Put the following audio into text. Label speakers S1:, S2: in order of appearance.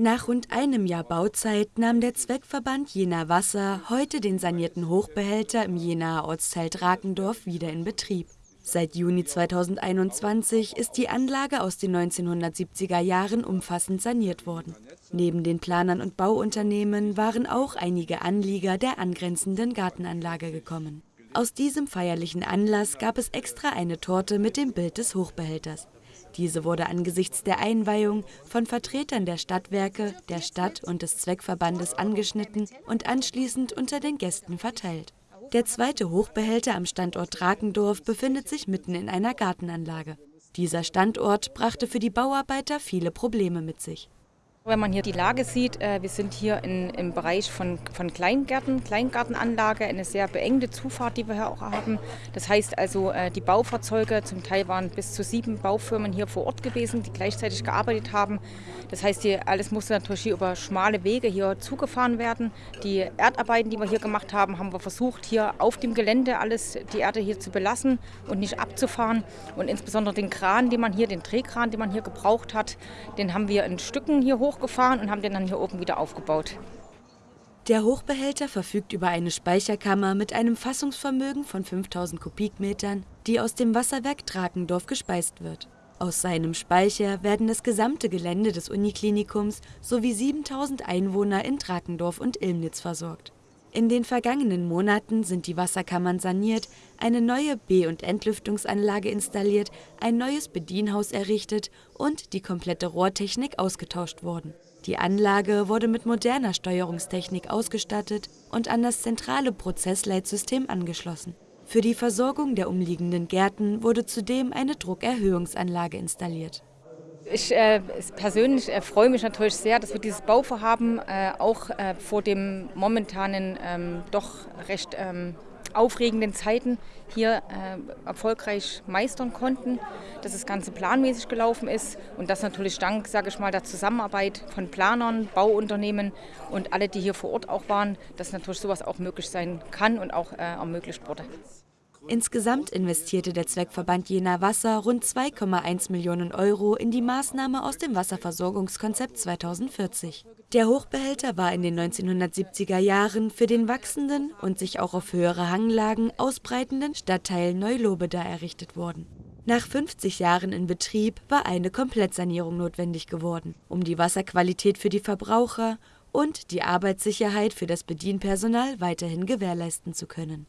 S1: Nach rund einem Jahr Bauzeit nahm der Zweckverband Jena Wasser heute den sanierten Hochbehälter im Jenaer Ortsteil Drakendorf wieder in Betrieb. Seit Juni 2021 ist die Anlage aus den 1970er Jahren umfassend saniert worden. Neben den Planern und Bauunternehmen waren auch einige Anlieger der angrenzenden Gartenanlage gekommen. Aus diesem feierlichen Anlass gab es extra eine Torte mit dem Bild des Hochbehälters. Diese wurde angesichts der Einweihung von Vertretern der Stadtwerke, der Stadt und des Zweckverbandes angeschnitten und anschließend unter den Gästen verteilt. Der zweite Hochbehälter am Standort Drakendorf befindet sich mitten in einer Gartenanlage. Dieser Standort brachte für die Bauarbeiter viele Probleme mit sich.
S2: Wenn man hier die Lage sieht, äh, wir sind hier in, im Bereich von, von Kleingärten, Kleingartenanlage, eine sehr beengte Zufahrt, die wir hier auch haben. Das heißt also, äh, die Baufahrzeuge, zum Teil waren bis zu sieben Baufirmen hier vor Ort gewesen, die gleichzeitig gearbeitet haben. Das heißt, hier, alles musste natürlich hier über schmale Wege hier zugefahren werden. Die Erdarbeiten, die wir hier gemacht haben, haben wir versucht, hier auf dem Gelände alles, die Erde hier zu belassen und nicht abzufahren. Und insbesondere den Kran, den man hier, den Drehkran, den man hier gebraucht hat, den haben wir in Stücken hier hoch hochgefahren und haben den dann hier oben wieder aufgebaut.
S1: Der Hochbehälter verfügt über eine Speicherkammer mit einem Fassungsvermögen von 5000 Kubikmetern, die aus dem Wasserwerk Drakendorf gespeist wird. Aus seinem Speicher werden das gesamte Gelände des Uniklinikums sowie 7000 Einwohner in Drakendorf und Ilmnitz versorgt. In den vergangenen Monaten sind die Wasserkammern saniert, eine neue B- und Entlüftungsanlage installiert, ein neues Bedienhaus errichtet und die komplette Rohrtechnik ausgetauscht worden. Die Anlage wurde mit moderner Steuerungstechnik ausgestattet und an das zentrale Prozessleitsystem angeschlossen. Für die Versorgung der umliegenden Gärten wurde zudem eine Druckerhöhungsanlage installiert.
S2: Ich äh, persönlich äh, freue mich natürlich sehr, dass wir dieses Bauvorhaben äh, auch äh, vor dem momentanen ähm, doch recht ähm, aufregenden Zeiten hier äh, erfolgreich meistern konnten, dass das Ganze planmäßig gelaufen ist und das natürlich dank, sage ich mal, der Zusammenarbeit von Planern, Bauunternehmen und alle, die hier vor Ort auch waren, dass natürlich sowas auch möglich sein kann und auch äh, ermöglicht wurde.
S1: Insgesamt investierte der Zweckverband Jena Wasser rund 2,1 Millionen Euro in die Maßnahme aus dem Wasserversorgungskonzept 2040. Der Hochbehälter war in den 1970er Jahren für den wachsenden und sich auch auf höhere Hanglagen ausbreitenden Stadtteil Neulobeda errichtet worden. Nach 50 Jahren in Betrieb war eine Komplettsanierung notwendig geworden, um die Wasserqualität für die Verbraucher und die Arbeitssicherheit für das Bedienpersonal weiterhin gewährleisten zu können